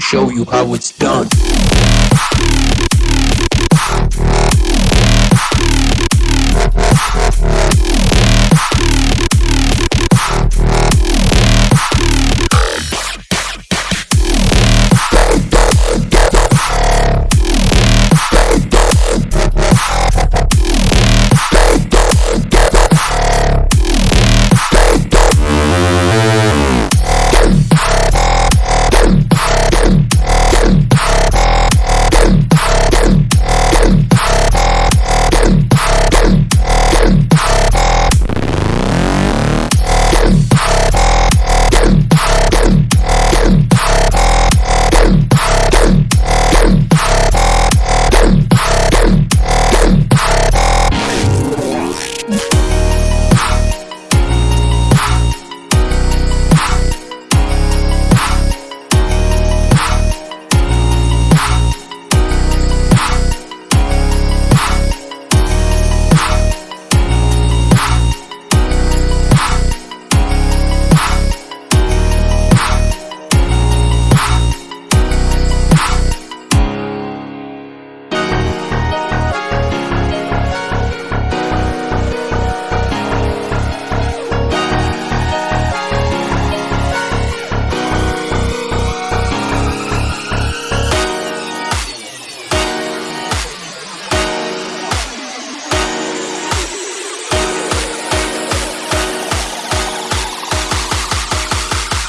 Show you how it's done.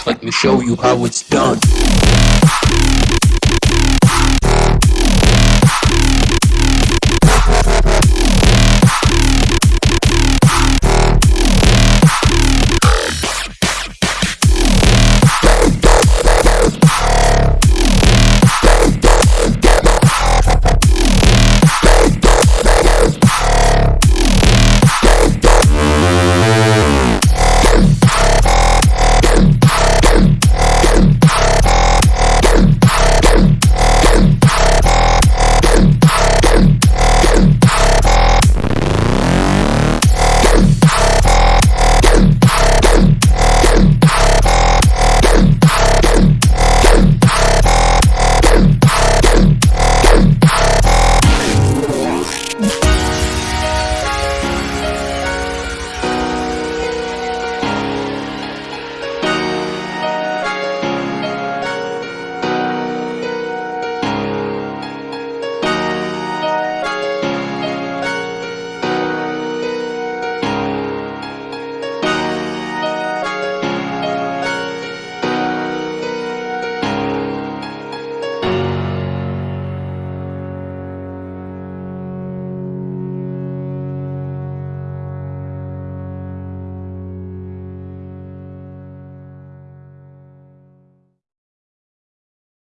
Let me show you how it's done.